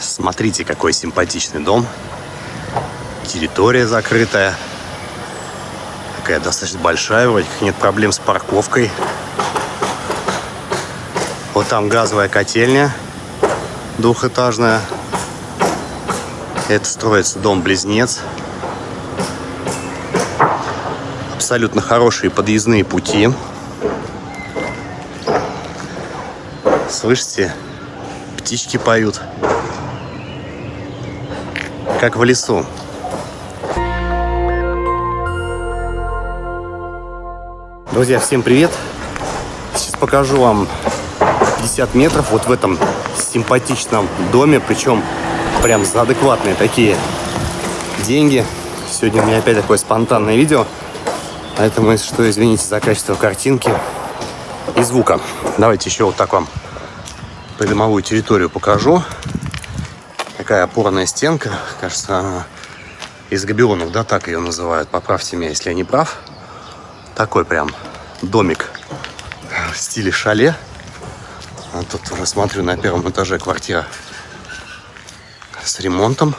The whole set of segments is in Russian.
Смотрите, какой симпатичный дом. Территория закрытая. Такая достаточно большая, вроде как нет проблем с парковкой. Вот там газовая котельня двухэтажная. Это строится дом-близнец. Абсолютно хорошие подъездные пути. Слышите? Птички поют. Как в лесу. Друзья, всем привет! Сейчас покажу вам 50 метров вот в этом симпатичном доме, причем прям за адекватные такие деньги. Сегодня у меня опять такое спонтанное видео, поэтому, если что, извините за качество картинки и звука. Давайте еще вот так вам придомовую территорию покажу. Такая опорная стенка, кажется, из габионов, да, так ее называют. Поправьте меня, если я не прав. Такой прям домик в стиле шале. А тут уже смотрю на первом этаже квартира с ремонтом.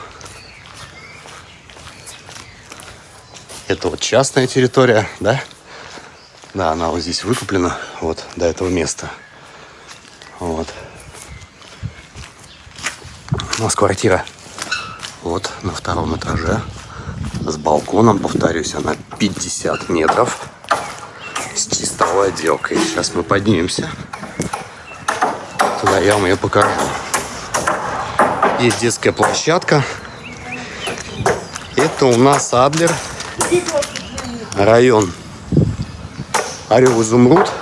Это вот частная территория, да? Да, она вот здесь выкуплена, вот, до этого места. Вот. У нас квартира вот на втором этаже с балконом, повторюсь, она 50 метров с чистовой отделкой. Сейчас мы поднимемся. Туда я вам ее покажу. Есть детская площадка. Это у нас Адлер. Район Орел Изумруд.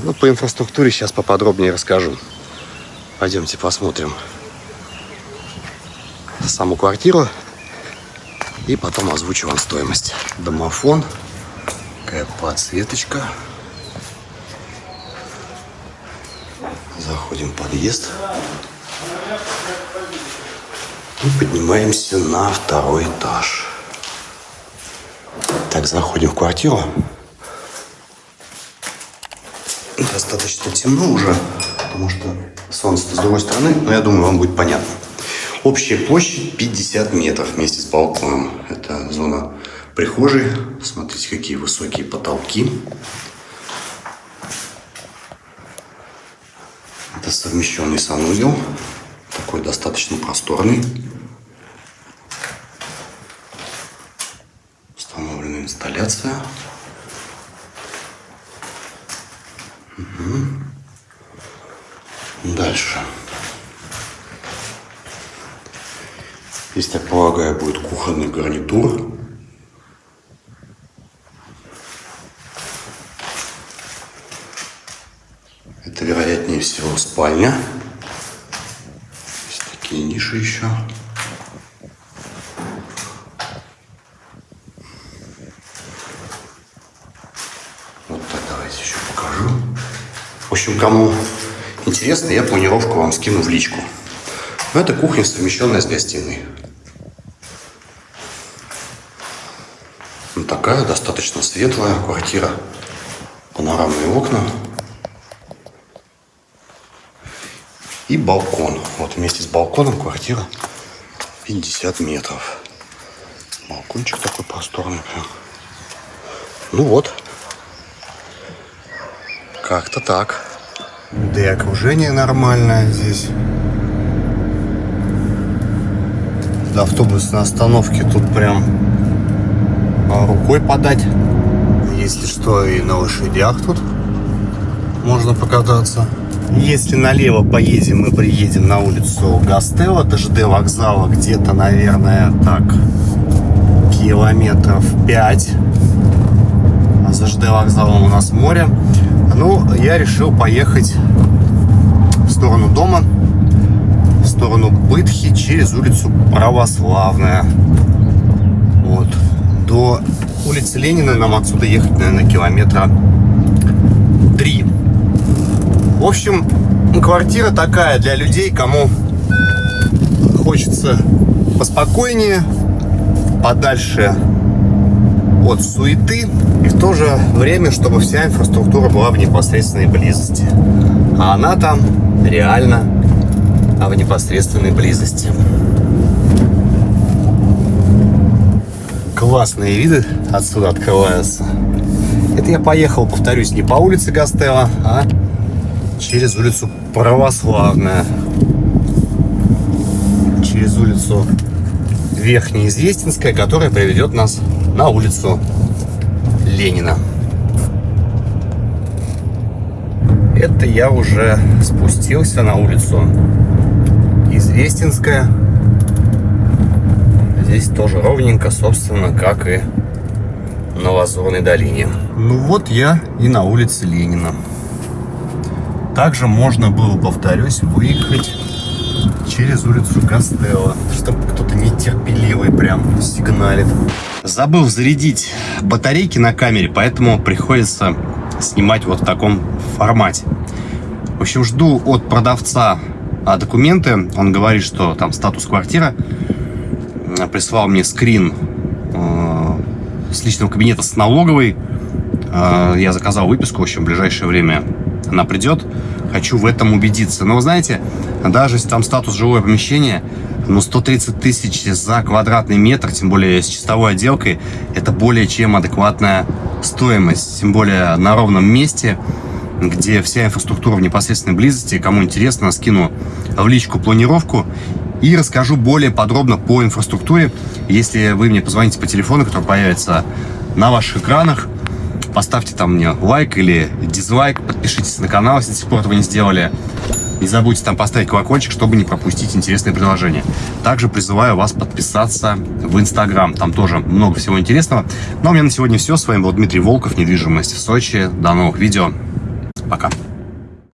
Ну, по инфраструктуре сейчас поподробнее расскажу. Пойдемте посмотрим саму квартиру и потом озвучу вам стоимость. Домофон. Такая подсветочка. Заходим в подъезд. И поднимаемся на второй этаж. Так, заходим в квартиру. Достаточно темно уже, потому что солнце с другой стороны, но я думаю, вам будет понятно. Общая площадь 50 метров вместе с балконом. Это зона прихожей. Смотрите, какие высокие потолки. Это совмещенный санузел. Такой достаточно просторный. Установлена инсталляция. Угу. Дальше. Здесь, так полагаю, будет кухонный гарнитур. Это, вероятнее всего, спальня. Есть такие ниши еще. Вот так давайте еще покажу. В общем, кому интересно, я планировку вам скину в личку. Но это кухня, совмещенная с гостиной. такая достаточно светлая квартира. Панорамные окна. И балкон. Вот вместе с балконом квартира 50 метров. Балкончик такой просторный прям. Ну вот. Как-то так. Да и окружение нормальное здесь. До автобусной остановки тут прям а, рукой подать. Если что, и на лошадях тут можно покататься. Если налево поедем, мы приедем на улицу Гастелла, ДЖД вокзала, где-то, наверное, так, километров 5. А за ЖД вокзалом у нас море. Ну, я решил поехать сторону дома, в сторону Бытхи, через улицу Православная. Вот до улицы Ленина нам отсюда ехать, наверное, километра три. В общем, квартира такая для людей, кому хочется поспокойнее, подальше от суеты и в то же время, чтобы вся инфраструктура была в непосредственной близости. А она там реально а в непосредственной близости. Классные виды отсюда открываются. Это я поехал, повторюсь, не по улице Гастела, а через улицу Православная. Через улицу Верхнеизвестинская, которая приведет нас на улицу Ленина. Это я уже спустился на улицу Известинская. Здесь тоже ровненько, собственно, как и на Лазурной долине. Ну вот я и на улице Ленина. Также можно было, повторюсь, выехать через улицу Костелло, чтобы кто-то нетерпеливый прям сигналит. Забыл зарядить батарейки на камере, поэтому приходится снимать вот в таком формате. В общем, жду от продавца а, документы. Он говорит, что там статус квартира. Прислал мне скрин э, с личного кабинета с налоговой. Э, я заказал выписку, в общем, в ближайшее время она придет. Хочу в этом убедиться. Но вы знаете, даже если там статус жилое помещение, но 130 тысяч за квадратный метр, тем более с чистовой отделкой, это более чем адекватная стоимость. Тем более на ровном месте, где вся инфраструктура в непосредственной близости. Кому интересно, скину в личку планировку и расскажу более подробно по инфраструктуре. Если вы мне позвоните по телефону, который появится на ваших экранах, поставьте там мне лайк или дизлайк, подпишитесь на канал, если до сих пор этого не сделали. Не забудьте там поставить колокольчик, чтобы не пропустить интересные предложения. Также призываю вас подписаться в Инстаграм. Там тоже много всего интересного. Ну а у меня на сегодня все. С вами был Дмитрий Волков, недвижимость в Сочи. До новых видео. Пока.